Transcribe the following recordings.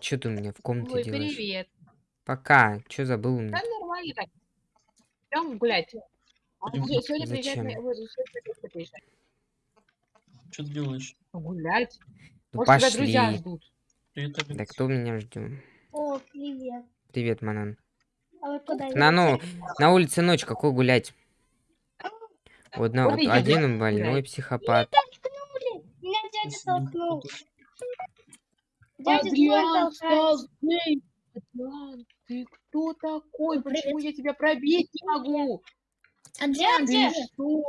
Что ты у меня в комнате Ой, делаешь? привет. Пока. Что забыл у меня? Да нормально так. Идем гулять. А сегодня Зачем? моя- вот, сегодня. Что ты делаешь? Гулять. Ну, Может, тебя друзья пошли. ждут. Привет, Да Алекс. кто меня ждет? О, привет. Привет, Манан. А вы куда На, ну, на улице ночь, какой гулять? Вот на, Вот один больной психопат. едете? Меня дядя толкнул. Адриан гей. Адриан, ты кто такой? Почему я тебя пробить не могу? Адриан, Ты что?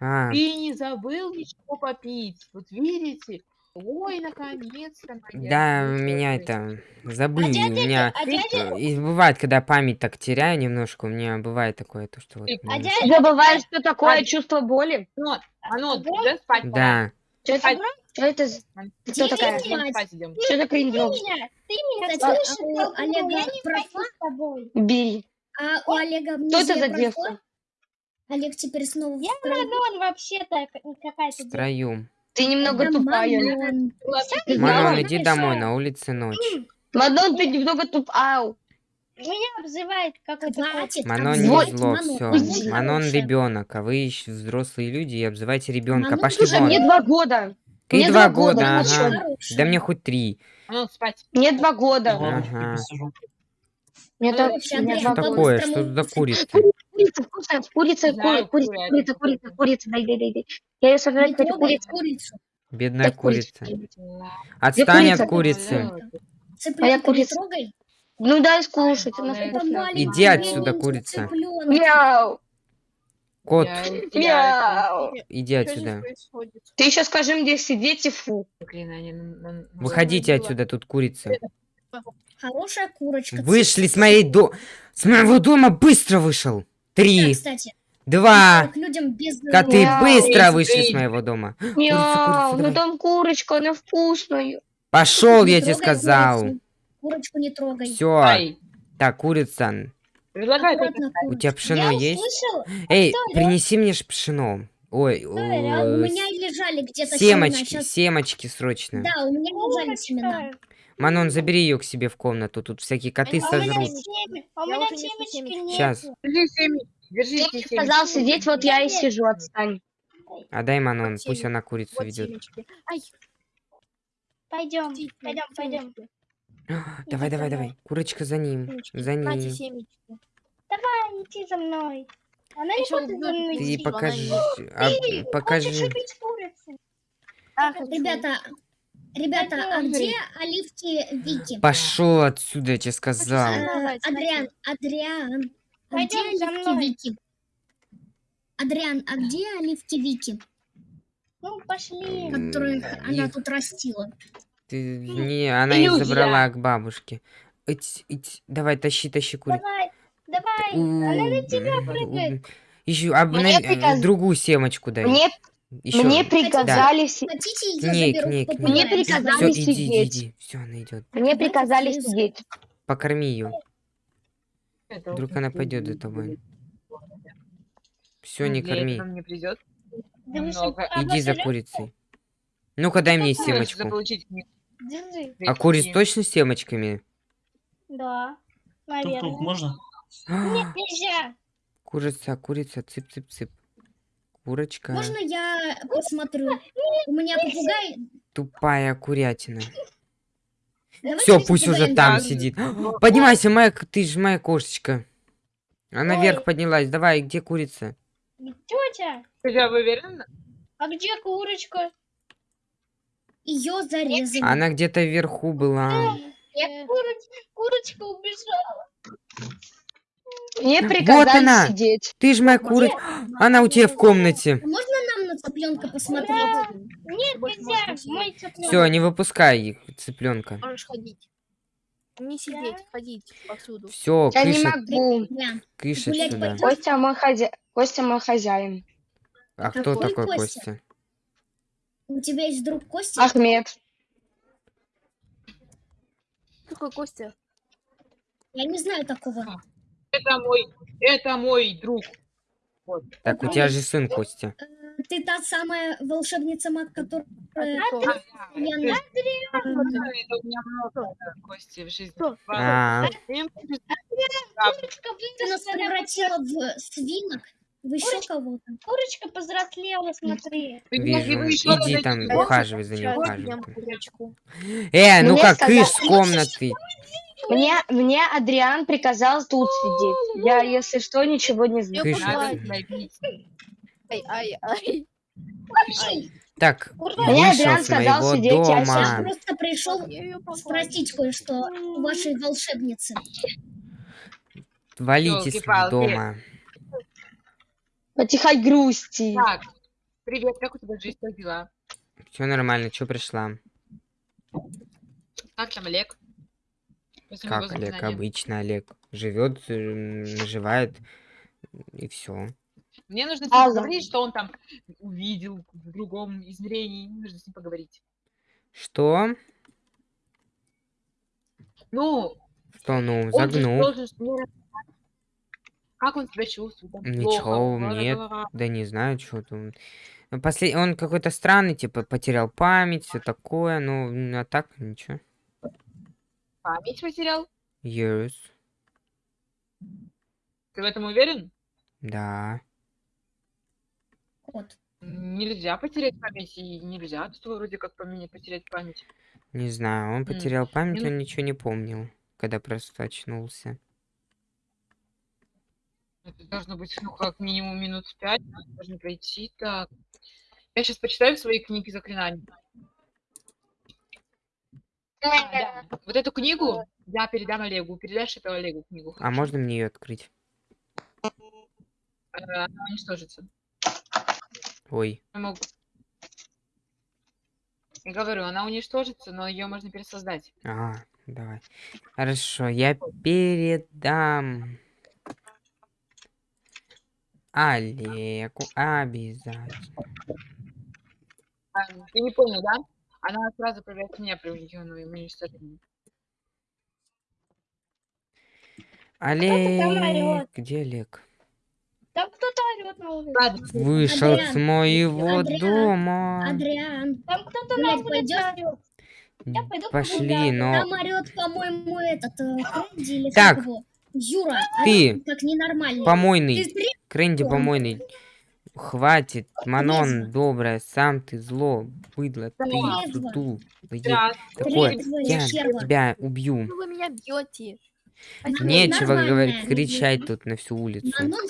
А, Ты не забыл ничего попить? Вот видите? Ой, наконец-то. да, девочка. меня это забыли. А У меня а дядя, и бывает, когда память так теряю немножко, у меня бывает такое, то что вот. А дядя, Забываешь, что такое чувство боли? Анот, Ага. уже спать. Да. Что это, Спать. что это за- Ты кто такая? Что ты кринжок? меня, ты меня Кстати, слышишь? у толкнул, Олега я не профа- хочу с тобой. Бери. А у Олега Что это за девка? Олег теперь снова в Я строю. Мадон вообще-то к- какая-то девка. Втроем. Ты немного Это тупая. Манон, иди домой, на улице ночь. Мадон, ты немного туп... Меня обзывает какой-то кот. Хватит Манон не обзывать зло, Манон. все. Манон ребенок, а вы еще взрослые люди и обзывайте ребенка. Манон Пошли Слушай, вон. мне два года. Ты мне два года, года, ну ага. Да мне хоть три. Анот, спать. Мне два года. Ага. я. Мне Ну, вообще, мне Что такое? Что за курица? Курица вкусная, курица, курица, курица, курица, курица. курица, дай, дай, дай, дай. Я ее сожрать хочу, курицу. Бедная курица. Отстань курица? от курицы. Цыпленка не курица. Ну дай скушать, она вкусная. Иди отсюда, курица. Мяу, Кот, мяу. иди отсюда. Ты еще скажи мне сидеть и фу. Выходите отсюда, тут курица. Хорошая курочка. Вышли с моей до... С моего дома быстро вышел. Три, два. Коты быстро вышли с моего дома. Мяу, ну там курочка, она вкусная. Пошел, я тебе сказал. Курочку не трогай. Все. Так, курица. предлагай У тебя пшено Я есть? услышала, Эй, принеси мне ж пшено. Ой, А у э, меня лежали где-то семена. семечки, Щас- семечки срочно. Да, у меня лежали семена. Манон, забери ее к себе в комнату, тут всякие коты А у меня сожрут. а у Я меня семечки семечки. нет. Сейчас. держи семечки, держи мне семечки. сказал сидеть, вот я и сижу, отстань. Отдай Манон, Вот пусть семечки, она курицу Вот ведет. Пойдем, пойдем, пойдем. Давай, давай, давай. Курочка за ним. Семечки. За ним. Давай, иди за мной. Она не хочет за мной Ты идти. покажи. Ты а, хочешь покажи. курицу? Ребята, ребята, а где оливки Вики? Пошел отсюда, я тебе сказал. Э, Адриан, Адриан, а где оливки. Вики? Адриан, а где оливки Вики, Ну, пошли. которых она тут растила? Ты не, она их Иллюзия. забрала к бабушке. Ить, ить, давай, тащи, тащи курицу. Давай, давай. Она на тебя прыгает. Еще а, Мне на- э, приказ- другую семечку дай. Мне, Еще. мне приказали, си- Хотите, я Кник, заберу. Мне приказали Все, иди, иди, сидеть. иди. Все, она идет. мне приказали сидеть. Покорми ее. Вдруг она пойдет за тобой. Все, не корми. мне придет Да Иди за курицей. Ну-ка, дай мне не- Держи. А куриц точно с семечками? Да, Тук-тук, наверное. можно? Нет, нельзя. Курица, курица, цып-цып-цып. Курочка. Можно я посмотрю? У меня попугай... Тупая курятина. Все, пусть уже там сидит. Поднимайся, моя, ты же моя кошечка. Она Ой. вверх поднялась. Давай, где курица? Тетя, Хотя вы уверены? а где курочка? Ее зарезали. Она где-то вверху была. Я куроч- курочка убежала. Мне приказали она. сидеть. Ты же моя курица. Она у тебя в комнате. Можно нам на цыпленка посмотреть? Нет, нельзя. Мой цыпленок. Все, не выпускай их, цыпленка. Можешь ходить. Не сидеть, ходить повсюду. Все, Я не кыш, могу. Да. кыш Гулять сюда. Костя мой, хозя... Костя мой хозяин. А кто Какой такой Костя? Костя? У тебя есть друг Костя? Ахмед. Какой Костя? Я не знаю такого. Это мой, это мой друг. Вот. Так, у тебя же сын Костя. Э, ты та самая волшебница маг, которая... Кто? Да, я да. на- Это у меня много Кости в жизни. Кто? А, нас превратила в свинок, в еще кого-то. Курочка повзрослела, смотри. Вы вижу. Иди там, ухаживай за ней, ухаживай. Э, ну как, сказали- кыш с комнаты. Мне, мне Адриан приказал тут сидеть. Я, если что, ничего не знаю. Ай, ай, ай. Ай. Так, Мне вышел Адриан с сказал моего сидеть, я Я дома. просто пришел спросить кое-что у вашей волшебницы. Валите с Ёлки-палки. дома. Потихай грусти. Так, привет, как у тебя жизнь, как дела? Все нормально, что пришла? Как там Олег? После Как Олег, обычно Олег. Живет, наживает и все. Мне нужно с ним Алла. поговорить, что он там увидел в другом измерении. Мне нужно с ним поговорить. Что? Ну, Что, ну, он же загнул? должен с- мне Как он себя чувствует? там Ничего, плохо, нет. ла-ла-ла-ла. Да не знаю, что там. Ну, После... Он какой-то странный, типа, потерял память, все такое, ну, а так ничего. Память потерял? Yes. Ты в этом уверен? Да. Вот. Нельзя потерять память, и нельзя тут вроде как поменять, потерять память. Не знаю, он потерял память, ну- он ничего не помнил, когда просто очнулся. Это должно быть, ну, как минимум минут пять, должно пройти. Так. Я сейчас почитаю свои книги заклинаний. А, да. Вот эту книгу я передам Олегу. Передашь это Олегу книгу. А можно мне ее открыть? Э, Она уничтожится. Ой. Я могу- Я говорю, она уничтожится, но ее можно пересоздать. А, давай. Хорошо, я передам Олегу обязательно. А, ты не понял, да? Она сразу появляется меня при уничтожении уничтожении. там Олег, где Олег? Там кто-то орет на улице. Вышел с Адриан, моего Адриан, дома. Адриан, Там кто-то на улице орет. Я пойду Пошли, но... там орет, по-моему, этот э, Так, как его. Юра, ты, орёт как ненормальный. Помойный, Ты он- помойный. Хватит, Манон, Трезво. добрая, сам ты зло, быдло, ты, сутул, да, такое, Трезво, я херва. тебя убью. Ну вы меня бьете. Манон Нечего говорить, кричать тут на всю улицу. Манон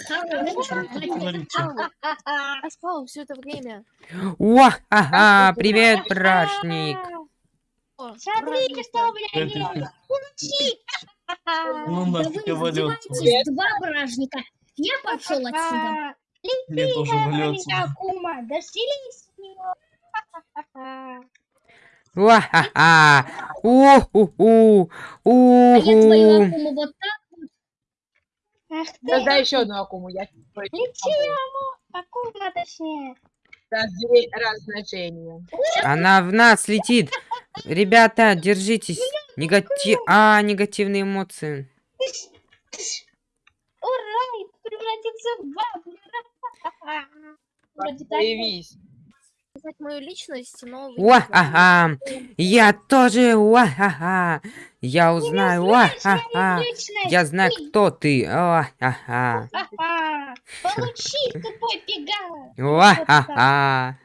спал все это время. О, ага, привет, брашник. О, Смотрите, праздник. что у Ну Да нафиг издеваетесь, два бражника. Я пошел отсюда. Мне тоже отсюда. Акума, да вселись в него. Ва-ха-ха. У-ху-ху. А я твою акуму вот так. Ах ты, Создай еще одну акуму. Я ничего, акума точнее. Размножение. Она в нас летит. Ребята, держитесь. Негатив... А, негативные эмоции. Ура, и превратиться в бабу. Появись. Мою личность, но... Уа-ха-ха. Я тоже. Уа-ха-ха. Я узнаю. Уа-ха-ха. Я знаю, кто ты. Уа-ха-ха. Ха-ха. Получи, тупой пеган. Уа-ха-ха.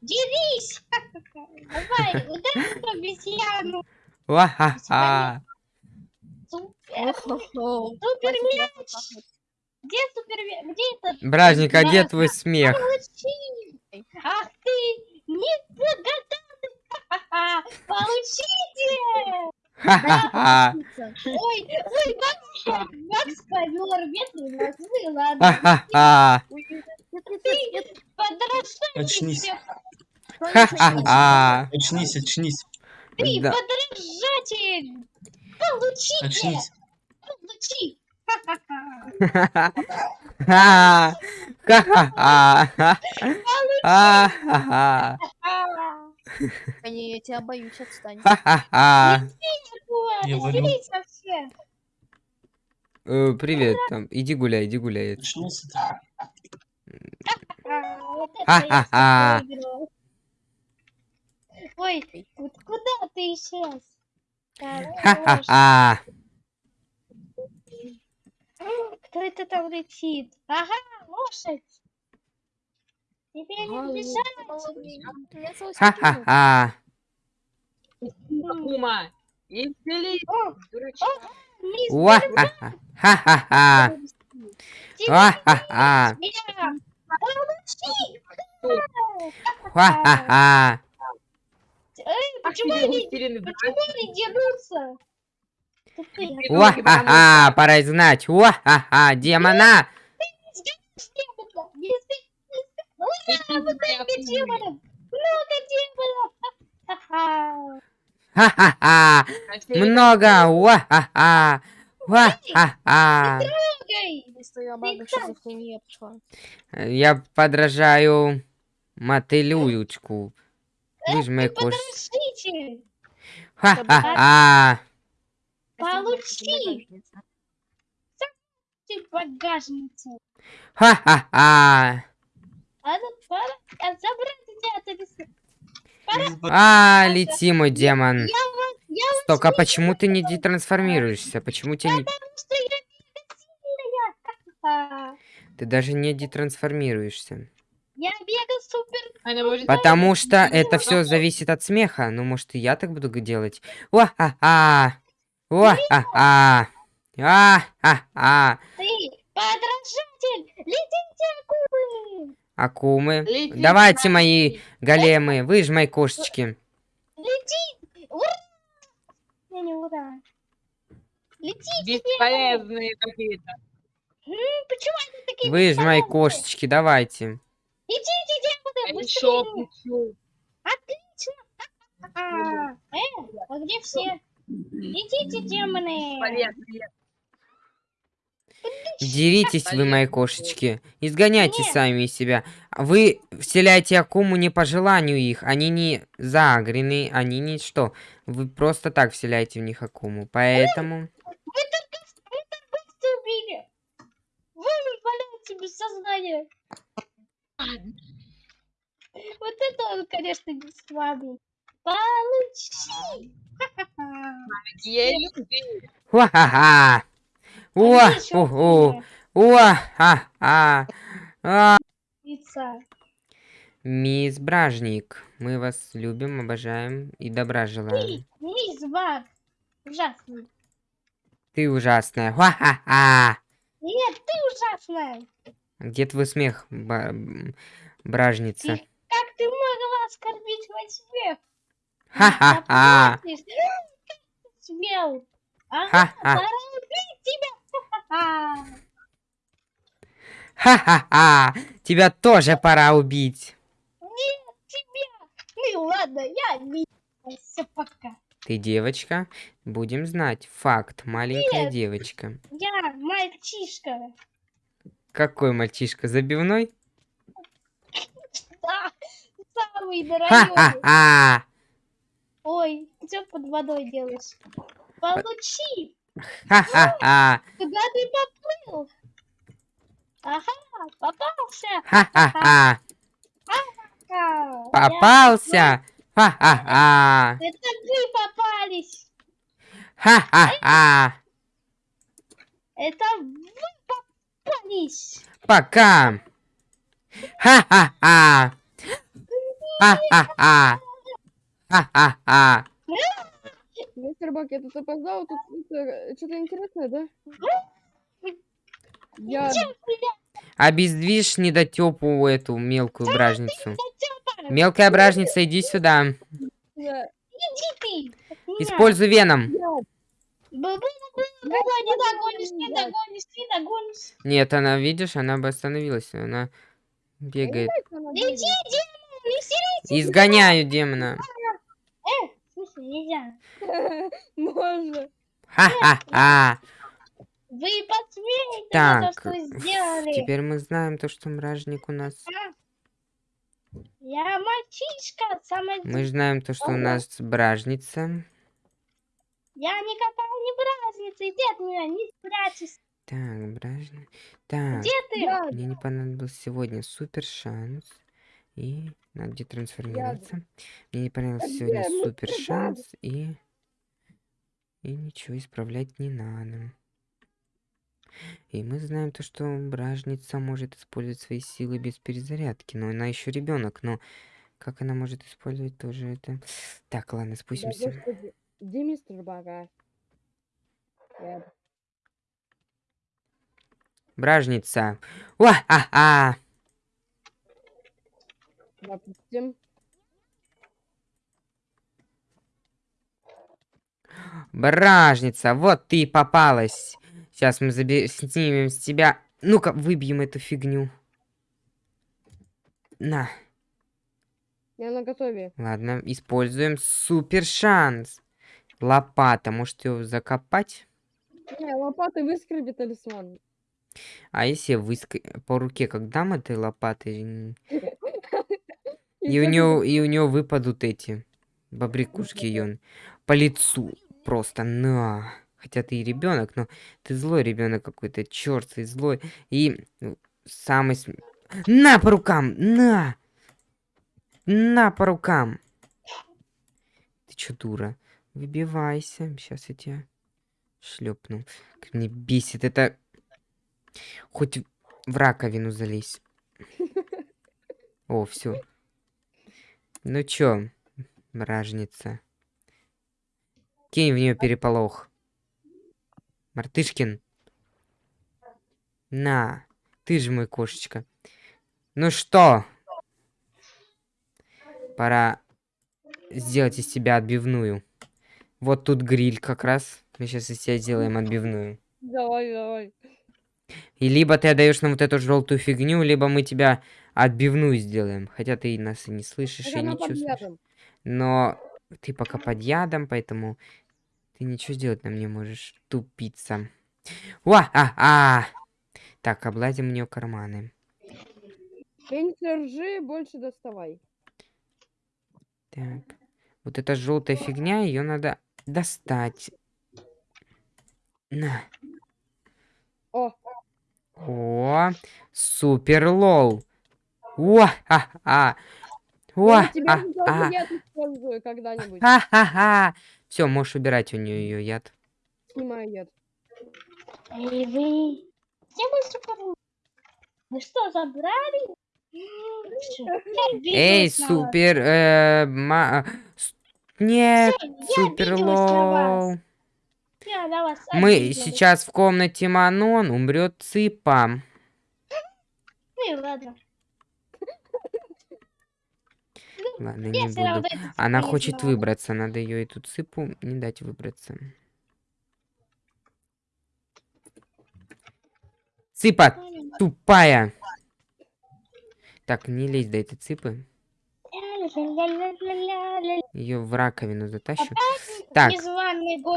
Дерись. Давай, ударь по обезьяну. Уа-ха-ха. Супер. Мяч. Где супер мяч? Где этот? Бражник, а где твой смех? Ах ты, неблагодарный. Получите. Ха-ха-ха. Ой, ой, Макс, Макс ковер, ветры мозги, ладно. Ха-ха-ха. Нет. Подражайте Очнись. себе. Ха-ха-ха. Очнись, очнись, Ты Да. подражатель. Получите. очнись. Получи. Ха-ха-ха. А, Не, я тебя боюсь, отстань. Э, Привет, там, иди гуляй, иди гуляй. Ха-ха-ха. Ой, вот куда ты исчез? Ха-ха-ха. Кто это там летит? Ага, лошадь. Теперь Ага, не минут. Ха-ха-ха. Кума, мисс Уа-ха-ха. Ха-ха-ха. Ха-ха-ха. Ха-ха-ха. Эй, Ах, почему они, почему они дерутся? Уа-ха-ха. Пора знать. Уа-ха-ха. Демона. Ха-ха. Ха-ха-ха. Много. Уа-ха-ха. Пошла. Я подражаю мотылючку. Вы же мои кошки. Подождите. Ха-ха-ха. Получи. Ты багажницу. Ха-ха-ха. А ну, пора а забрать тебя отсюда. А, лети, мой демон. Я вас, я вас Только а почему ты не детрансформируешься? Почему тебя не... Ты даже не детрансформируешься. Я мега супер. Она может... Потому что это все зависит от смеха. Ну, может, и я так буду делать. А-ха-ха. Ты подражатель. Летите, акулы. Акумы. Давайте, мои големы. Вы же мои кошечки. Лети. Ура. Не, не ура. Летите. Бесполезные какие-то. Почему они такие Вы же мои кошечки. Давайте. Летите, Я. еще пучу. Отлично. А, э, а где все? Летите, демоны. Бесполезные. Деритесь вы, мои кошечки. Изгоняйте Нет. сами себя. Вы вселяете Акуму не по желанию их. Они не загрены, они не что. Вы просто так вселяете в них Акуму. Поэтому... Вы только, вы только убили. Вы валяете без сознания. Вот это он, конечно, не с вами. Получи. Ха-ха-ха. Люди. Уа-ха-ха! Они Уа! Уху! хуже. Уа-ха-ха! А! Лица. Мисс Бражник, мы вас любим, обожаем и добра желаем. Мисс Баг. Ужасный. Ты ужасная. Уа-ха-ха! Нет, ты ужасная. Где твой смех, бражница? Ты- Как ты могла оскорбить мой смех? Ха-ха-ха! Смел? Ага, Ха-ха! пора убить тебя. Ха-ха-ха. Тебя тоже пора убить. Нет, тебя. Ну ладно, я. Все, пока. Ты девочка? Будем знать. Факт. Маленькая Нет. девочка. Я мальчишка. Какой мальчишка? Забивной? Да, самый дорогой. Ой, что под водой делаешь? Получи. Ха-ха-ха! Куда ты поплыл? Ага, попался. Ха-ха-ха! Ха, Попался! Ха-ха-ха! Это вы попались. Ха-ха-ха! Это вы попались. Пока! Ха-ха-ха! Ха-ха-ха! Ха-ха-ха! Мистер Бак, я тут опоздал, тут что-то интересное, да? Я... Обездвижь недотепу эту мелкую бражницу. Мелкая бражница, иди сюда. Иди. Используй веном. Нет, она, видишь, она бы остановилась. Она бегает. Иди, сири. Изгоняю демона. Э, смысле, нельзя. Можно. Ха-ха-ха. Вы посмеете Так, то, что сделали. Теперь мы знаем то, что мражник у нас. Я мальчишка, самый... Мы знаем то, что у нас бражница. Я никакая не бразница, иди от меня, не спрячься. Так, бражница. Так, Где ты? Мне не понадобился сегодня супер шанс. И надо где трансформироваться. Мне не понравился сегодня где супер мистер шанс. И... И ничего исправлять не надо. И мы знаем то, что бражница может использовать свои силы без перезарядки. Но она еще ребенок, но как она может использовать тоже это... Так, ладно, Да, спустимся. господи. Где мистер Бага? Я- Бражница. Уа-а-а! Допустим. Бражница, вот ты и попалась. Сейчас мы заби- снимем с тебя. Ну-ка, выбьем эту фигню. На, Я на готове. ладно, используем супер шанс. Лопата, может ее закопать? Не, лопатой выскреби талисман. А если выск- по руке, как дам этой лопатой, и у него и у него выпадут эти бобрикушки ее по лицу просто на. Хотя ты и ребенок, но ты злой ребенок какой-то, черт, ты злой. И ну, самый на по рукам, на, на по рукам. Ты чё, дура? Выбивайся, сейчас я тебя шлепну. Как мне бесит это. Хоть в раковину залезь. О, все. Ну чё, бражница? Кинь в нее переполох. Мартышкин. На, ты же мой кошечка. Ну что? Пора сделать из тебя отбивную. Вот тут гриль как раз. Мы сейчас из тебя сделаем отбивную. Давай, давай. И либо ты отдаешь нам вот эту желтую фигню, либо мы тебя отбивную сделаем. Хотя ты нас и не слышишь, Так и не чувствуешь. ядом. Но ты пока под ядом, поэтому ты ничего сделать нам не можешь, тупица. Уа, а, а! Так, облазим у нее карманы. Меньше ржи, больше доставай. Так. Вот эта желтая фигня, ее надо достать. На. О, О, супер лол. О, а, а. О, я на тебя а, же а. тоже яд использую когда-нибудь. Ха-ха-ха. Все, можешь убирать у нее ее яд. Снимаю яд. Эй, вы... Я быстро порву. Вы что, забрали? Эй, супер, э, ма- Нет, супер лол. Мы сейчас в комнате Манон умрет Цыпа. Ну и ладно. Ладно, не буду. Она хочет выбраться, надо ее эту цыпу не дать выбраться. Цыпа, тупая. Так, не лезь до этой цыпы. Ее в раковину затащу. Так,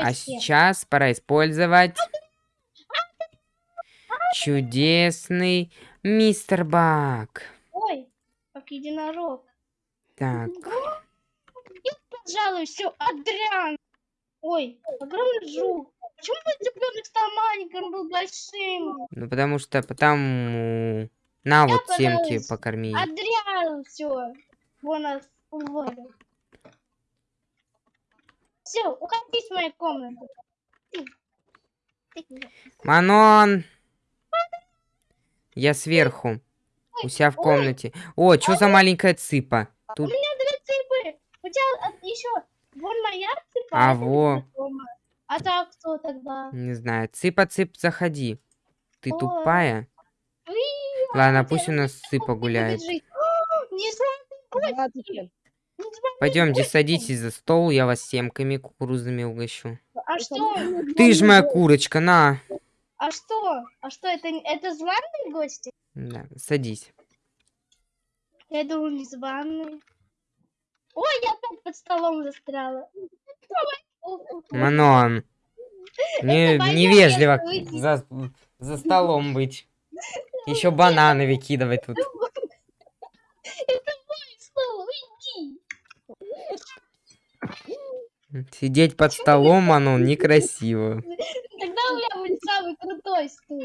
а сейчас пора использовать чудесный мистер Бак. Ой, как единорог. Так, Пожалуй, все, Адриан. Ой, огромный жук. Почему мой цыпленок стал маленьким, был большим? ну потому что потому... На вот семки покорми. Адриан, все. Вон нас уволил. Все, уходи из моей комнаты. Ты. Ты. Манон! Я сверху. У себя в комнате. О, что за маленькая цыпа? У Тут меня две цыпы. У тебя еще вон моя цыпа. А во. А так кто тогда? Не знаю. Цыпа-цып, заходи. Ты Ой. тупая? Уи, Ладно, а пусть у нас цыпа гуляет. О, Пойдемте, садитесь за стол, я вас семками кукурузными угощу. А что? Ты ж моя курочка, на. А что? А что, это, это званые гости? Да, садись. Я думал, незваные. Ой, я опять под столом застряла. Манон. Не, невежливо за, за столом быть. Еще бананы выкидывать тут. Это мой стол, уйди. Сидеть под столом, Манон, некрасиво. Тогда у меня будет самый крутой стул.